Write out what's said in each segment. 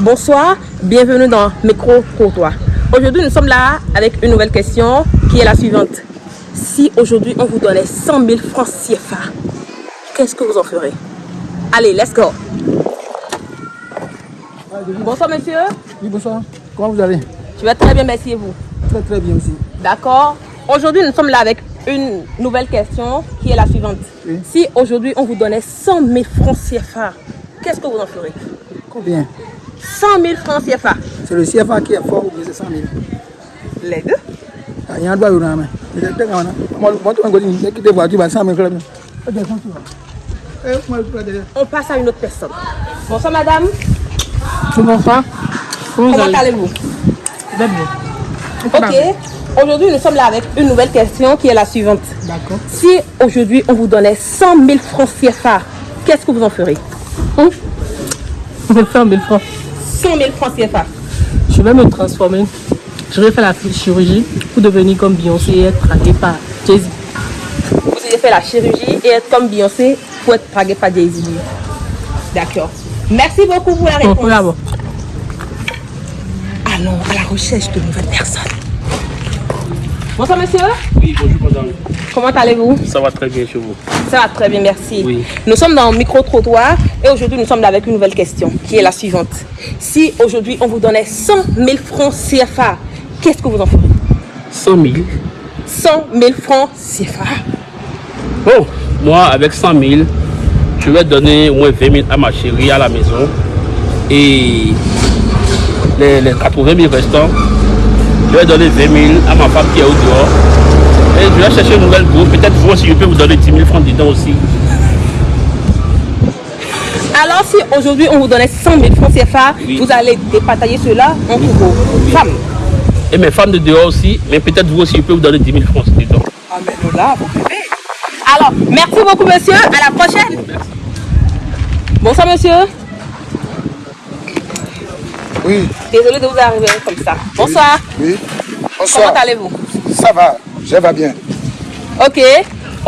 Bonsoir, bienvenue dans Micro Courtois. Aujourd'hui, nous sommes là avec une nouvelle question qui est la suivante. Si aujourd'hui on vous donnait 100 000 francs CFA, qu'est-ce que vous en ferez? Allez, let's go. Bonsoir monsieur. Oui, bonsoir. Comment vous allez? Je vais très bien, merci et vous? Très très bien aussi. D'accord. Aujourd'hui, nous sommes là avec une nouvelle question qui est la suivante. Oui. Si aujourd'hui on vous donnait 100 000 francs CFA, qu'est-ce que vous en ferez? Combien? 100 000 francs CFA. C'est le CFA qui est fort ou bien c'est 100 000 Les deux Ah, Il y a un doigt où on a main. On 100 000 passe à une autre personne. Bonsoir madame. Bonsoir. Comment vous Comment allez allez-vous Ok. Aujourd'hui, nous sommes là avec une nouvelle question qui est la suivante. D'accord. Si aujourd'hui on vous donnait 100 000 francs CFA, qu'est-ce que vous en ferez? Hum. Je vais faire 1000 francs. 100 000 francs CFA. Je vais me transformer. Je vais faire la chirurgie pour devenir comme Beyoncé et être traqué par Jay-Z. Vous allez faire la chirurgie et être comme Beyoncé pour être dragué par Jay-Z. D'accord. Merci beaucoup pour la réponse. Allons à la recherche de nouvelles personnes. Bonsoir monsieur. Oui, bonjour madame. Comment allez-vous? Ça va très bien chez vous. Ça va très bien, merci. Oui. Nous sommes dans le micro-trottoir et aujourd'hui nous sommes avec une nouvelle question qui est la suivante. Si aujourd'hui on vous donnait 100 000 francs CFA, qu'est-ce que vous en ferez 100 000. 100 000 francs CFA. Bon, moi avec 100 000, je vais donner au moins 20 000 à ma chérie à la maison. Et les, les 80 000 restants, je vais donner 20 000 à ma femme qui est au dehors. Et je vais chercher une nouvelle groupe. Peut-être vous aussi, je peux vous donner 10 000 francs dedans aussi. Alors si aujourd'hui on vous donnait 100 000 francs CFA, Oui. vous allez dépatailler cela entre vos femmes. Et mes femmes de dehors aussi. Mais peut-être vous aussi, je peux vous donner 10 000 francs dedans. Ah mais nous là, vous pouvez. Alors, merci beaucoup monsieur, à la prochaine. Bonsoir monsieur. Oui, Désolé de vous arriver comme ça. Bonsoir. oui. Comment Bonsoir. allez-vous? Ça va, je vais bien. Ok.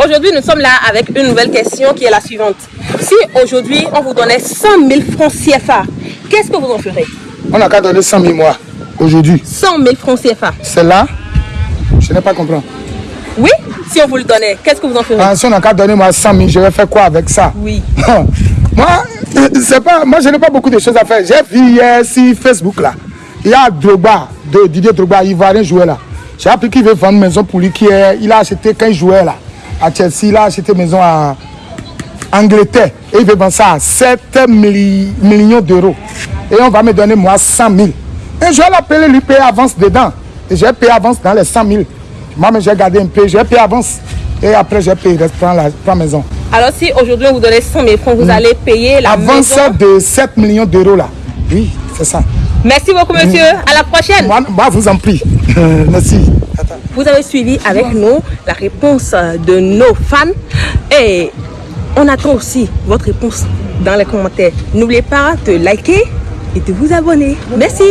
Aujourd'hui, nous sommes là avec une nouvelle question qui est la suivante. Si aujourd'hui, on vous donnait 100 000 francs CFA, qu'est-ce que vous en ferez? On n'a qu'à donner 100 000 mois aujourd'hui. 100 000 francs CFA. C'est là Je n'ai pas compris. Oui? Si on vous le donnait, qu'est-ce que vous en ferez? Ah, si on n'a qu'à donner moi 100 000, je vais faire quoi avec ça? Oui. moi, c'est pas, moi, je n'ai pas beaucoup de choses à faire. J'ai vu hier sur Facebook là. Il y a Drogba, de Didier Drogba, Ivoirien joueur là. J'ai appris qu'il veut vendre maison pour lui. Qui est, il a acheté quand il jouait là. À Chelsea, il a acheté maison à Angleterre. Et il veut vendre ça à 7 milli- millions d'euros. Et on va me donner moi 100 000. Et je vais l'appeler, lui payer avance dedans. Et j'ai payé avance dans les 100 000. Moi, mais j'ai gardé un peu, j'ai payé avance. Et après, j'ai payé, reste, prends la, prends la maison. Alors si aujourd'hui on vous donnait 100 000 francs, vous allez payer la Avance maison. de 7 millions d'euros là. Oui, c'est ça. Merci beaucoup monsieur. À la prochaine. Moi, moi, vous en prie. Merci. Vous avez suivi avec nous la réponse euh, de nos fans et on attend aussi votre réponse dans les commentaires. N'oubliez pas de liker et de vous abonner. Merci.